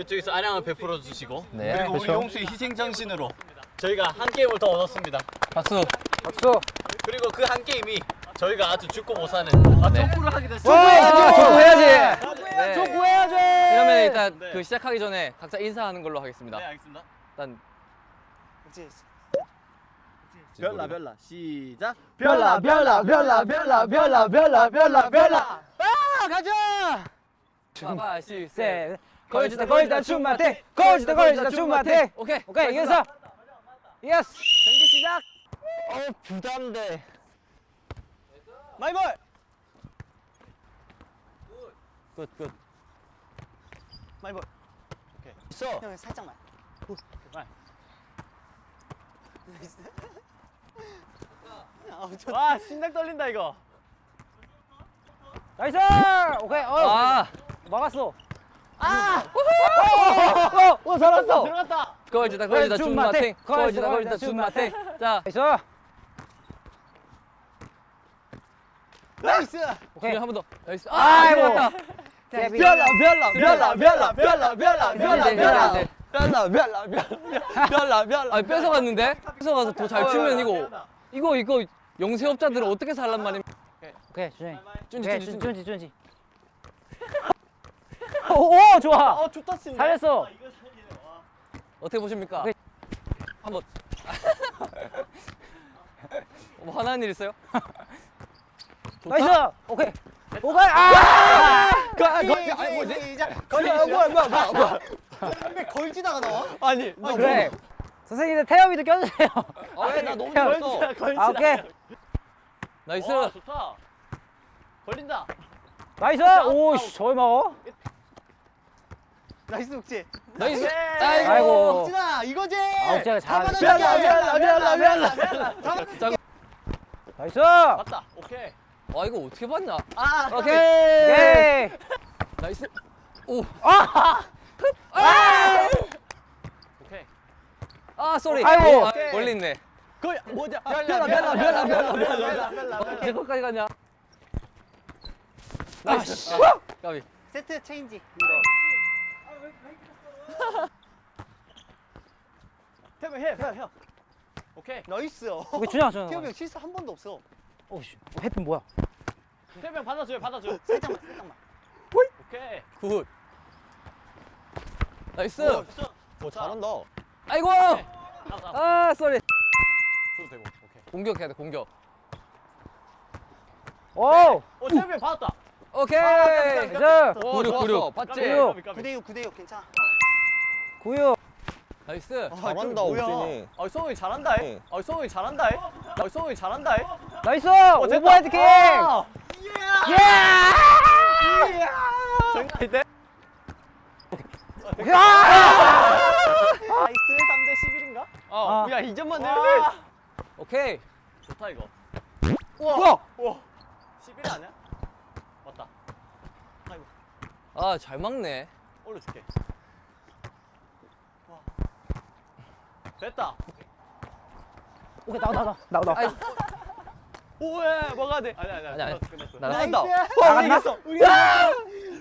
이쪽에서 아량을 베풀어 주시고 네, 그리고 우리 그렇죠. 용수의 희생 정신으로 저희가 한 게임을 더 얻었습니다. 박수. 박수. 그리고 그 한 게임이 저희가 아주 죽고 못 사는 아, 네. 족구를 하게 됐어요. 아, 족구 해야지. 네. 족구해야지. 그러면 일단 네. 그 시작하기 전에 각자 인사하는 걸로 하겠습니다. 네, 알겠습니다. 일단 별나 별나 시작. 별라 별라 별라 별라 별라 별라 별라 별라. 아 가자. 하나, 둘, 셋. 셋. 걸지다 걸지다 춤마테. 걸지다 걸지다 춤마테. 오케이. 오케이 이겼어. yes. 경기 시작. 어 부담돼. my ball. good good. my ball. 있어. 형 살짝만. 와 심장 떨린다 이거. 나이스. 오케이. 어 아, 막았어. 아. 어, 어, 어, 잘했어. 들어갔다. 걸지다 걸지다 줌 줌마탱. 마탱. 걸지다 걸지다 걸지다 줌 줌마탱. 자, 나이스. 나이스. 오케이. 한 번 더. 나이스. 아, 별나 별나 별나 별나 별나 네, 네, 별나 네. 별나 별나 별나 별나 별나. 아, 뺏어갔는데? 뺏어가서 더잘 추면 이거 이거 이거 영세업자들은 어떻게 살란 말입니까? 오케이 준이. 쭌지 쭌지. 준지 준지. 오, 오 좋아. 어 좋다 친. 잘했어. 어떻게 보십니까? 오케이. 한번. 뭐 화나는 일 있어요? 좋다. nice. 오케이. 오케이. 아! 거기 아니 뭐지? 시작. 거기 뭐야 뭐야 뭐야 뭐야. 왜 걸지다가 나와? 아니 아, 그래. 선생님들 태엽이도 껴주세요. 아 왜 나 너무 형, 잘했어. 아, 오케이. nice. 와 좋다. 걸린다. nice. 오, 씨, 저걸 막어? nice 욱지. nice. 아이고. 아이고. 욱진아 이거지. 아, 욱지가 잘-. 자, nice. 맞다. 오케이. 아 이거 어떻게 봤냐? 아 오케이. 오케이. nice. 오. 오케이. 아 sorry. 아이고. 어, 아, 멀리 있네. 거기 뭐냐? 별나 별나 별나 별나 별나 별나. 제 것까지 갔냐? nice. 까비. set change. 태명 해, 해, 해. 오케이. nice. 오케이, 준영, 준영. 태엽이 형 실수 한 번도 없어. 오, 씨. 헤드핀 뭐야? 태명 받아줘요, 받아줘. 살짝만 살짝만. 오케이. good. nice. 오, 진짜. 오, 잘한다. 아이고. 아, 아, 아 sorry. 줘도 되고. 오케이. 공격해야 돼 공격. 오! 어, 태명 받았다. 오케이. 오, 구륙 구륙. 까비, 봤지? 구륙. 까비, 까비. 9대 6 9대 6 괜찮아. 구유. nice. 잘한다, 옥진이. 아, 성훈이 잘한다. 해. 아, 성훈이 잘한다. 해. 아, 성훈이 잘한다. 해. nice. 됐다. 오버헤드 킥. 아, 예! 돼? 야! nice 3대 11인가? 어, 아. 야, 2점만 내면 오케이. 좋다 이거. 우와! 우와. 11 아니야? 맞다. 아이고, 아잘 막네. 올려줄게. 와. 됐다. 오케이, 나와, 나와, 나와, 나와. 아이, 오예, 먹어야 돼. 아니 아니 아니, 아니. 끝났어. 나간다. 나갔나? 이겼어.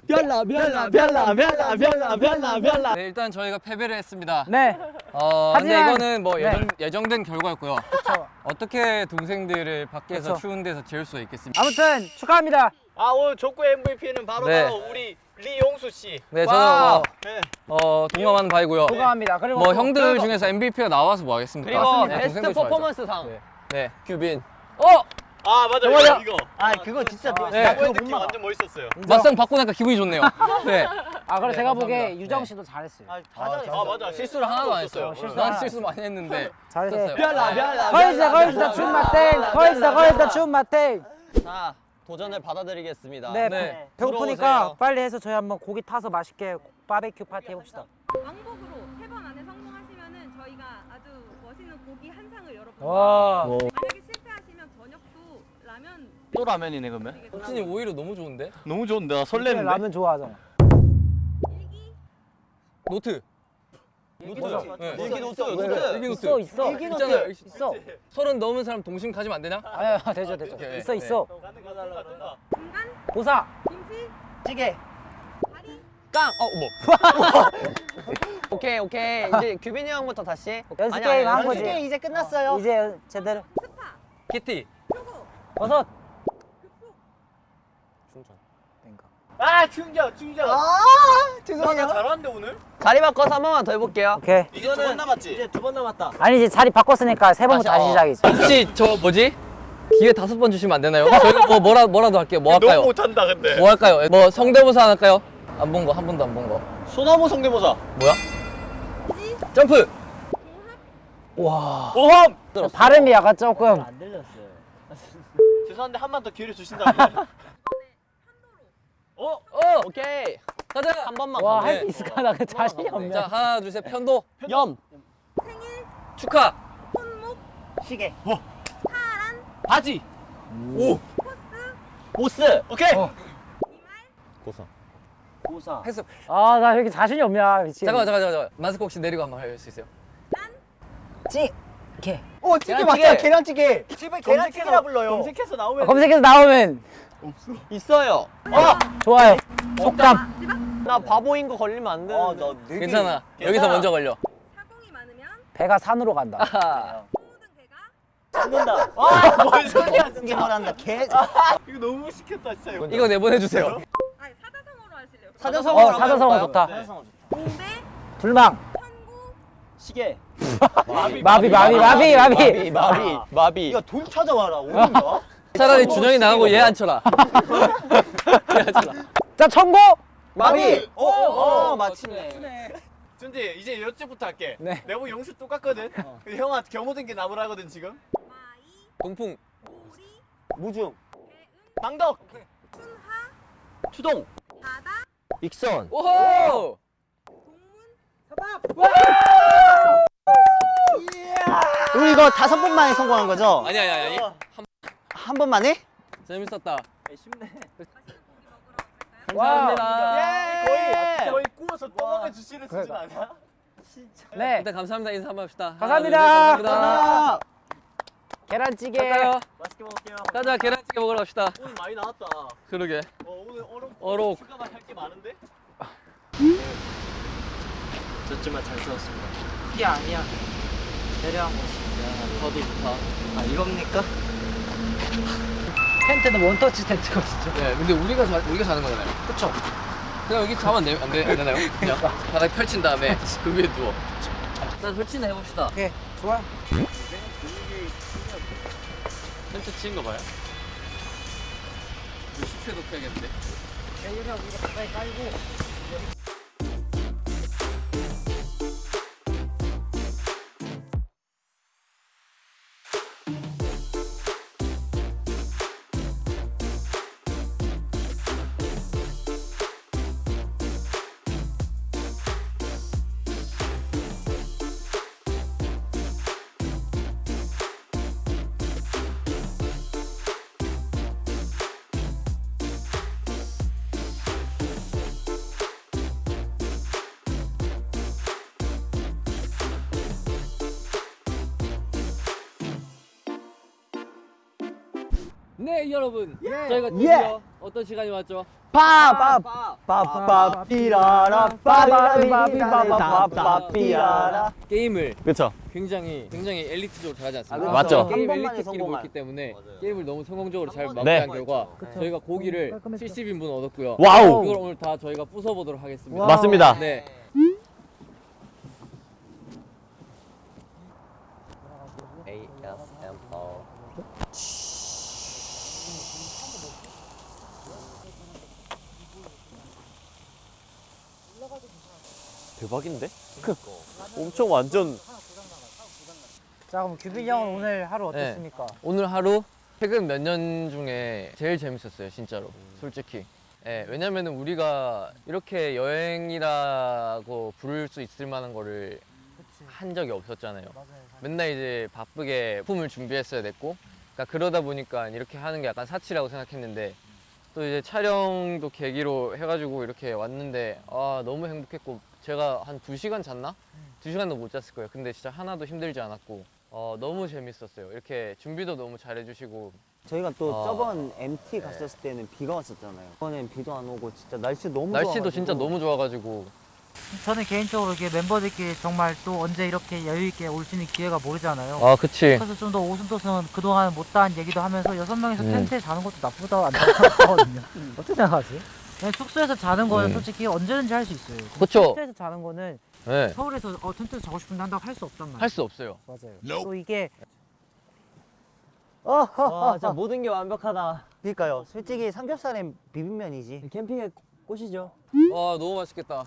별나 별나 별나 별나 별나 별나 별나. 네, 일단 저희가 패배를 했습니다. 네. 어, 근데 하지만- 이거는 뭐 네. 예정, 예정된 결과였고요. 그쵸. 어떻게 동생들을 밖에서 그쵸. 추운 데서 재울 수 있겠습니까? 아무튼 축하합니다. 아 오늘 족구 MVP는 바로 네. 바로 우리 리용수 씨. 네, 와. 저는 네. 뭐, 어, 동감하는 바이고요. 축하합니다. 그리고 뭐 또- 형들 그리고- 중에서 MVP가 나와서 뭐 하겠습니까? 그리고 네, 베스트 좋아하죠. 퍼포먼스 상. 네. 네. 규빈. 어! 아 맞아? 이거 이거. 아 그거 진짜 아, 네. 네. 그거 못 느낌 막아. 완전 멋있었어요. 맞상 받고 나니까 기분이 좋네요. 네. 아, 그리고 네, 제가 보기에 감사합니다. 유정 네. 씨도 잘했어요. 아, 아, 다 잘했어. 아 맞아 실수를 하나도 안 했어요. 어, 실수 난. 실수 많이 했는데. 잘했어요. 했어요. 별나 별나. 걸지다, 걸지다, 춤 맛땡. 걸지다, 걸지다, 춤 맛땡. 자 도전을 받아들이겠습니다. 네, 네. 배고프니까 들어오세요. 빨리 해서 저희 한번 고기 타서 맛있게 바베큐 파티 해봅시다. 왕복으로 세 번 안에 성공하시면은 저희가 아주 멋있는 고기 한 상을. 와. 만약에 실패하시면 저녁도 라면 또 라면이네 그러면. 드리겠습니다. 혁진이 오히려 너무 좋은데? 너무 좋은데 나 라면 좋아하잖아. 일기 노트. 노트. 네. 일기 노트. 노트. 일기 노트. 있어, 있어. 일기 있잖아요. 있어. 서른 넘은 사람 동심 가지면 안 되냐? 아야, 되죠, 되죠. 오케이. 있어, 있어. 중간 보사. 김치 찌개. 다리 깡! 어, 뭐. 오케이 이제 규빈이 형부터 다시 연습 게임 한 연습 거지. 게임 이제 끝났어요. 이제 제대로. 스파, 키티. 초고, 버섯. 충전 그러니까. 아 충전 충전. 아, 나 죄송해요. 잘하는데 오늘? 자리 바꿔서 한 번만 더 해볼게요 오케이. 이제 두 번 남았지. 이제 두 번 남았다. 아니 이제 자리 바꿨으니까 세 번부터 다시 어. 시작이지. 혹시 저 뭐지? 기회 다섯 번 주시면 안 되나요? 저희가 뭐 뭐라 뭐라도 할게요. 뭐 할까요? 너무 못한다 근데. 뭐 할까요? 뭐 성대모사 할까요? 안 본 거 한 번도 안 본 거. 소나무 성대모사. 뭐야? 점프. 와. 보험. 발음이 약간 조금. 죄송한데 한 번 더 기회를 주신다면. 어? 어 오케이 가자. 한 번만 와 더. 할수 있을까 나그 자신이 없네. 자 하나 둘 셋 편도 염 생일, 축하. 손목, 시계. 파란, 바지. 오. 코스, 보스 오케이. 어. 고사 고사. 했어. 아 나 여기 자신이 없냐 미친. 잠깐만 잠깐만 잠깐만. 마스크 혹시 내리고 한번 할 수 있어요? 오, 찌 개 계란찌개. 맞다. 계란찌개. 집에 계란찌개라 불러요. 검색해서 아, 나오면 검색해서 나오면 있어요 좋아요. 속담. 나 바보인 거 걸리면 안 어, 되는데 나 되게 괜찮아. 여기서. 먼저 걸려. 사공이 많으면 배가 산으로 간다. 아하. 죽는다. 아, 뭔 소리야 이게 뭐란다. 개. 이거 너무 시켰다 진짜 이거. 이거 내보내주세요. 아니 사자성어로 하실래요? 어 사자성어 해볼까요? 좋다. 네. 공대, 불망. 시계. 마비 마비 마비 마비. 마비 마비 마비 야, 돈 찾아와라. 어딘가? 차라리 준영이 나가고 얘 쳐라. 자 청고. 마비 어, 어, 마침내. 준지 이제 이쪽부터 할게. 네. 내부 용수 똑같거든. 근데 형아 경호된 게 나무라거든 지금. 마이, 동풍. 오리, 무중. 망덕. 순하, 추동 바다, 익선 오호. 우리 이거 다섯 번 만에 성공한 거죠? 아니 아니 아니. 한번 만에? 재밌었다. 쉽네. 먹으러 갈까요? 감사합니다. 거의 거의 구워서 떠먹여 주시는 수준 아니야? 네. 일단 감사합니다. 인사 한번 합시다. 감사합니다. 하나, 둘, 셋, 감사합니다. 계란찌개. 갈까요? 맛있게 먹을게요. 가자 계란찌개 먹으러 갑시다. 오늘 많이 나왔다. 그러게. 어, 오늘 어록 어록. 추가만 할게 많은데? 저쯤만 잘 써왔습니다. 이게 아니야. 배려한 거지. 더도 좋다. 아, 이겁니까? 텐트는 원터치 텐트거든요. 네, 근데 우리가 자, 우리가 자는 거잖아요. 그쵸? 그냥 여기 자면 안, 돼, 안, 돼, 안 되나요? 그냥 바닥 펼친 다음에 그 위에 누워. 일단 설치는 해봅시다. 오케이 좋아요. 텐트 치는 거 봐요. 이거 숲에 높여야겠는데. 여기가 우리가 가까이 깔고. 네, 여러분. 예. 저희가 드디어 어떤 시간이 왔죠? 빠빠빠삐라라 빠바비바비바바바비라라 게임을 그쵸 굉장히 굉장히 엘리트적으로 잘하지 않습니까? 아, 맞죠. 게임 한 번만에 엘리트 skill을 성공한. 보였기 때문에 맞아요. 게임을 너무 성공적으로 잘 네. 마무리한 결과 저희가 고기를 깔끔했죠. 70인분 얻었고요. wow 그걸 오늘 다 저희가 부숴보도록 하겠습니다. wow. 맞습니다 네. ASMR 대박인데? 엄청 완전 자 그럼 규빈이 형은 오늘 하루 네. 어땠습니까? 오늘 하루 최근 몇 년 중에 제일 재밌었어요, 진짜로. 솔직히. 예, 왜냐면 은 우리가 이렇게 여행이라고 부를 수 있을 만한 거를 한 적이 없었잖아요. 맨날 이제 바쁘게 품을 준비했어야 됐고, 그러니까 그러다 보니까 이렇게 하는 게 약간 사치라고 생각했는데, 또 이제 촬영도 계기로 해가지고 이렇게 왔는데, 아, 너무 행복했고, 제가 한 두 시간 잤나? 두 시간도 못 잤을 거예요. 근데 진짜 하나도 힘들지 않았고, 어, 너무 재밌었어요. 이렇게 준비도 너무 잘해주시고, 저희가 또 어. 저번 MT 갔었을 때는 비가 왔었잖아요. 이번엔 비도 안 오고 진짜 날씨 너무 날씨도 좋아가지고. 진짜 너무 좋아가지고 저는 개인적으로 이렇게 멤버들끼리 정말 또 언제 이렇게 여유 있게 올 수 있는 기회가 모르잖아요. 아 그치 그래서 좀 더 오순도순 그동안 못다한 얘기도 하면서 여섯 명이서 음. 텐트에 자는 것도 나쁘다 안 나쁘거든요. 어떻게 생각하세요? 그냥 숙소에서 자는 거는 음. 솔직히 언제든지 할 수 있어요. 그쵸. 텐트에서 자는 거는 네. 서울에서 어, 텐트에서 자고 싶은데 한다고 할 수 없단 말이에요. 할 수 없어요 맞아요. 또 이게 와, 진짜 모든 게 완벽하다. 그러니까요. 솔직히 삼겹살엔 비빔면이지. 캠핑의 꽃이죠. 와 너무 맛있겠다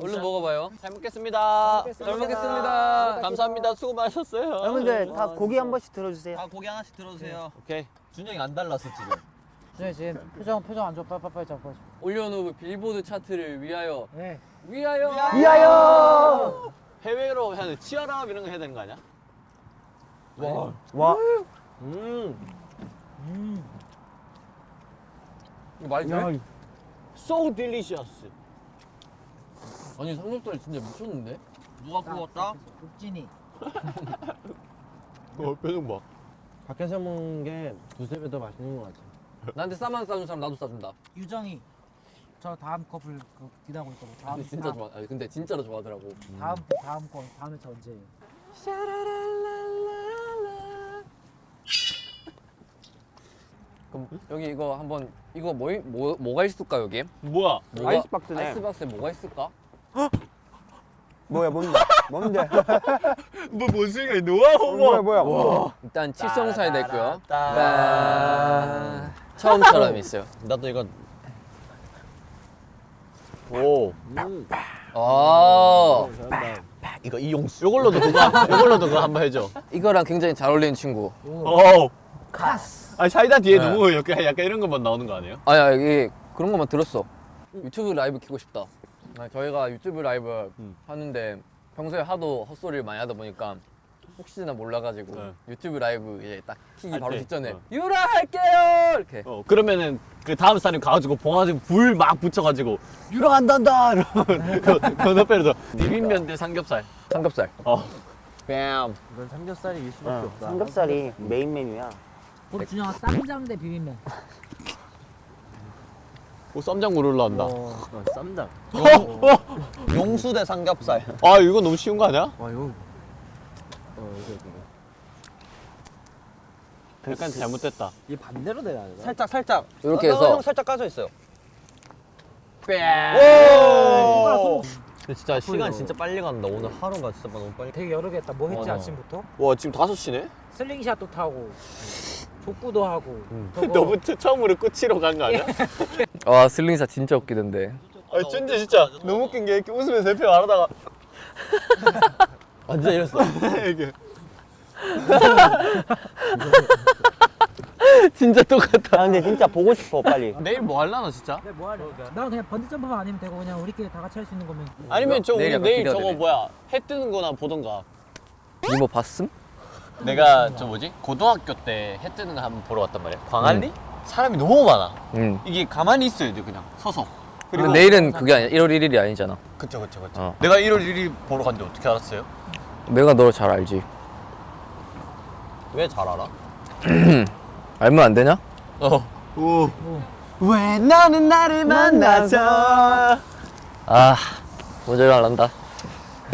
얼른 먹어봐요 잘 먹겠습니다. 잘 먹겠습니다 감사합니다. 수고 많으셨어요. 여러분들 다 고기 한 번씩 들어주세요. 아 고기 하나씩 들어주세요. 오케이. 준영이 안 달랐어 지금. 네, 지금 표정 표정 안 좋아 빨빨빨리 잡고. 올려놓은 빌보드 차트를 위하여 네. 위하여 위하여! 해외로 해야 돼. 치아랍 이런 거 해야 되는 거 아니야? 와, 음. 이거 맛있네 So delicious. 아니 삼겹살 진짜 미쳤는데 누가 구웠다? 국진이. 어, 표정 봐. 밖에서 먹는 게 두세 배 더 맛있는 것 같아. 나한테 싸만 싸준 사람 나도 싸준다 유정이. 저 다음 커플 그 기다리고 있거든. 다음 근데 진짜 다음, 좋아 아니, 근데 진짜로 좋아하더라고 다음 다음 거 다음에 저 언제예요? 그럼 여기 이거 한번 이거 뭐, 뭐 뭐가 있을까 여기? 뭐야? 뭐가, 아이스박스네. 아이스박스에 뭐가 있을까? 뭐야, 뭔데? 뭔데? 뭐뭔 소리야? 노하우 뭐야, 뭐야? 일단 칠성사에 있고요 따. 처음처럼 있어요 나도 이거. 오. 아 이거 이용수. 요걸로도 그거. 요걸로도 그거 한번 해줘. 이거랑 굉장히 잘 어울리는 친구 오. 카스. 아 사이다 뒤에 네. 누구 약간 약간 이런 것만 나오는 거 아니에요? 아야 이게 그런 것만 들었어 유튜브 라이브 키고 싶다 아, 저희가 유튜브 라이브 음. 하는데 평소에 하도 헛소리를 많이 하다 보니까 혹시나 몰라가지고 네. 유튜브 라이브 이제 딱 키기 할 바로 때, 직전에 어. 유라 할게요 이렇게 어 그러면은 그 다음 사람이 가가지고 봉화지 불막 붙여가지고 유랑 안 단다 이러면 그 건너편에서 비빔면 대 삼겹살. 삼겹살 어. 뺨. 이건 삼겹살이 일 수밖에 없다. 삼겹살이 메인 메뉴야. 우리 준영아 쌈장 대 비빔면. 오 쌈장 물 올라온다. 어, 쌈장. 용수 대 삼겹살. 아 이거 너무 쉬운 거 아니야? 와 이거. 어 이거 이거. 약간 잘못됐다. 이 반대로 돼야 되나? 살짝 살짝. 이렇게 어, 해서 형 살짝 까져 있어요. 오. 근데 진짜 시간 진짜 빨리 간다. 오늘 하루가 진짜 너무 빨리. 되게 여러 개 했다. 뭐 했지 맞아. 아침부터? 와 지금 5시네? 슬링샷도 타고 족구도 하고. 너무 처- 처음으로 끝으로 간 거 아니야? 와 슬링샷 진짜 웃기던데 아 진짜 진짜 너무 웃긴 게 이렇게 웃으면서 옆에 말하다가 완전 이랬어 이게 진짜 똑같아 아, 근데 진짜 보고 싶어, 빨리. 내일 뭐 할라나 진짜? 네, 뭐 하려? 난 그냥 번지 점프만 아니면 되고 그냥 우리끼리 다 같이 할 수 있는 거면. 아니면 저 내일 내일 저거 되네. 뭐야 해 뜨는 거나 보던가 이모 봤음? 내가 저 뭐지 고등학교 때 해 뜨는 거 한번 보러 왔단 말이야 광안리? 사람이 너무 많아 응 이게 가만히 있어야 돼 그냥 서서 근데 내일은 그게 아니야 1월 1일이 아니잖아 그쵸 그쵸 그쵸 어. 내가 1월 1일 보러 갔는데 어떻게 알았어요? 내가 널잘 알지 왜 잘 알아? 알면 안 되냐? 어. 오. 왜 너는 나를 만나서 아 모자를 안 한다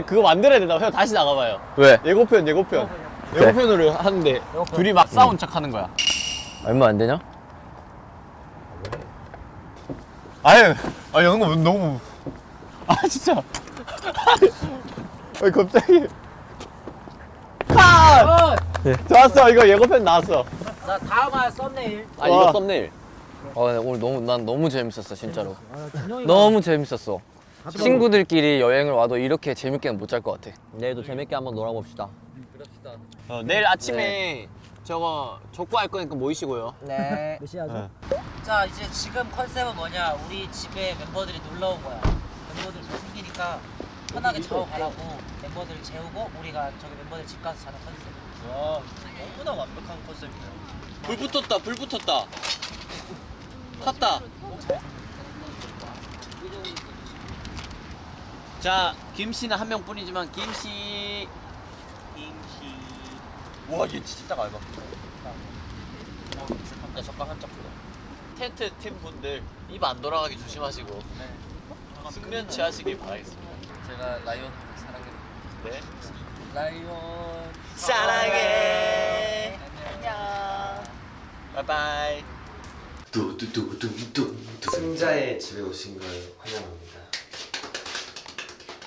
그거 만들어야 된다 형 다시 나가봐요 왜? 예고편 예고편 그래. 예고편으로 하는데 둘이 막 싸운 척 하는 거야 알면 안 되냐? 아유 아 영어 너무 아 진짜 아 갑자기 컷! 네. 좋았어 이거 예고편 나왔어 자 다음 화 썸네일. 아 와. 이거 썸네일 어 오늘 너무 난 너무 재밌었어 진짜로 아, 너무 재밌었어 친구들끼리 여행을 와도 이렇게 재밌게는 못 잘 것 같아 내일도 재밌게 한번 놀아봅시다. 어, 내일 아침에 저거 족구할 거니까 모이시고요 네. 몇 시야죠? 네. 자 이제 지금 컨셉은 뭐냐? 우리 집에 멤버들이 놀러 온 거야. 멤버들 잘 생기니까 편하게 자고 가라고 멤버들 재우고 우리가 저기 멤버들 집 가서 자는 컨셉. 와 너무나 완벽한 컨셉이네요 불 붙었다 불 붙었다 탔다 자 김씨는 한 명뿐이지만 김씨 와 얘 진짜 얇아 야 젓갈 한짝 줘 텐트 팀 분들 입 안 돌아가게 조심하시고 숙면 취하시길 바라겠습니다 제가 라이온 사랑해. 네. 라이온. 사랑해. 안녕. 바이바이. 승자의 집에 오신 걸 환영합니다.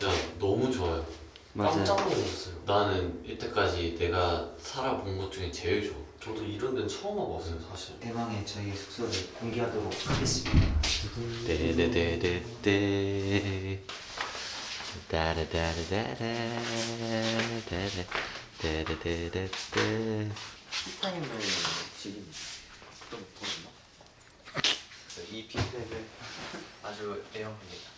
야 너무 좋아요. 깜짝 놀랐어요. 나는 이때까지 내가 살아본 것 중에 제일 좋아. 저도 이런 데는 처음 와봤어요, 사실. 대망의 저희 숙소를 공개하도록 하겠습니다. 데데데데데 따라다라다라 데데데데데 타임을 지금 또 보시나? 이 픽백을 아주 애용합니다.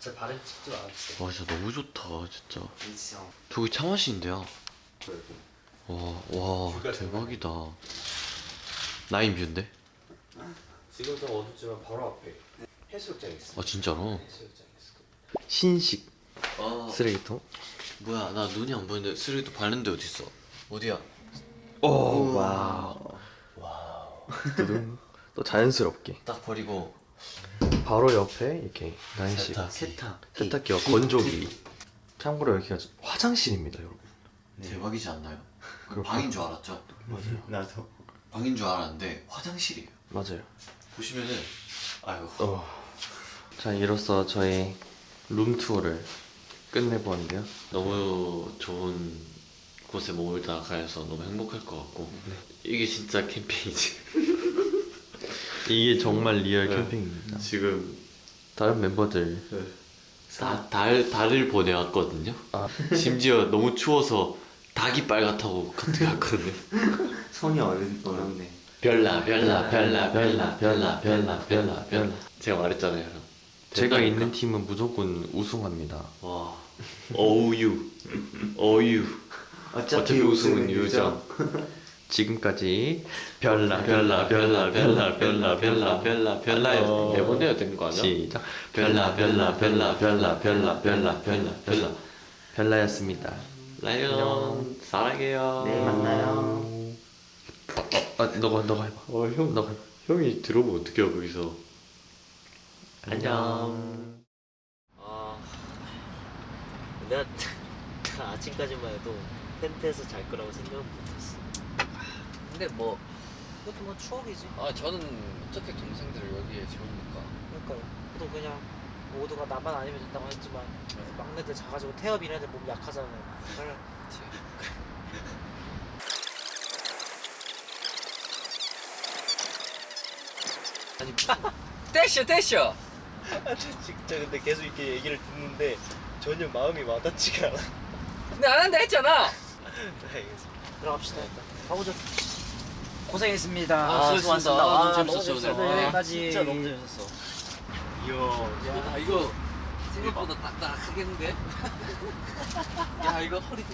제 발음 찍지 않았어요. 와 진짜 너무 좋다 진짜 일성. 저기 차 마시는데요 와와 대박이다 나인뷰인데? 지금 좀 어둡지만 바로 앞에 해수욕장 있어. 아 진짜로? 해수욕장 있어. 신식 아 쓰레기통. 뭐야 나 눈이 안 보이는데 쓰레기도 밟는데 어딨어 어디야? 오 wow. 두둥. 또 자연스럽게 딱 버리고 바로 옆에 이렇게 난식 세탁기. 세탁 세탁기와 건조기. 참고로 여기가 화장실입니다, 여러분. 대박이지 않나요? 방인 줄 알았죠? 맞아요. 나도. 방인 줄 알았는데 화장실이에요 맞아요. 보시면은 아유 어. 자, 이로써 저희 룸 투어를 끝내보았는데요. 너무 좋은 곳에 머물다 가서 너무 행복할 것 같고 네. 이게 진짜 캠페인이지 이게 정말 real 네. 캠핑입니다. 지금 다른 멤버들 다, 달, 달을 보내왔거든요 아. 심지어 너무 추워서 닭이 빨갛다고 카톡 왔거든요 손이 어렵, 어렵네. 별나 별나 별나 별나 별나 별나 별나 별나 제가 말했잖아요 형. 제가 된다니까. 있는 팀은 무조건 우승합니다. 와 어우유 어유 어차피 우승은 유정 지금까지 별나 별나 별나 별나 별나 별나 별나 별나 어. 네번 해야 되는 거 아니야? 시작. 별나 별나 별나 별나 별나 별나 별나 별나 별나였습니다. 라이언 사랑해요 내일 만나요. 아, 너가 너가 해봐. 어형 너가 해봐. 형이 들어보면 어떡해요 거기서 안녕 아, 내가 아침까지만 해도 텐트에서 잘 거라고 생각은 못했어. 근데 뭐, 그것도 뭐 추억이지. 아 저는 어떻게 동생들을 여기에 재웁니까? 그러니까요. 또 그냥 모두가 나만 아니면 된다고 했지만 막내들 작아지고 태엽 이런 애들 몸 약하잖아요. 그걸 아니 무슨 떼셔 떼셔. 진짜 근데 계속 이렇게 얘기를 듣는데 전혀 마음이 와닿지가 않아. 근데 안 한다 했잖아. 알겠습니다. 들어갑시다 일단. 가보죠. 고생했습니다. 아, 수고하셨습니다. 아, 너무 재밌었어요. 아, 여기까지. 진짜 너무 재밌었어. 이야. 야 이거 생각보다 딱딱하겠는데? 야 이거 허리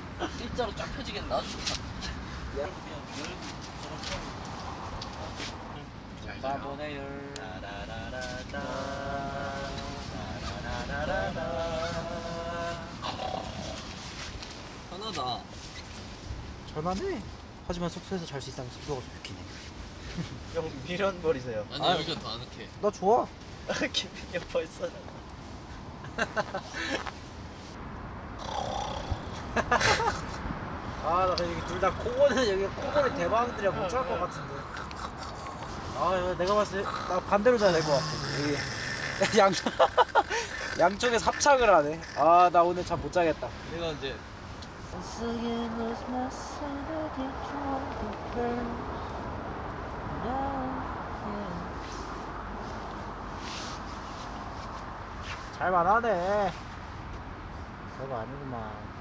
일자로 쫙. 바보네 열. 편하다. 전화네. 하지만 숙소에서 잘 수 있다면 숙소가 좋긴 해. 형 미련 버리세요. 아니 여기가 더 아늑해. 나 좋아. 김민이 형 벌써. 아, 나 여기 둘 다 코골이 여기 코골이 대박들이야 못잘것 같은데. 아, 내가 봤을 때 나 반대로 자야 될 것 같아. 여기 양 양쪽에 합창을 하네. 아, 나 오늘 잠 못 자겠다. 내가 이제 Once again lose my sanity trying to burn Now yeah 잘 말하네 그거 아니구만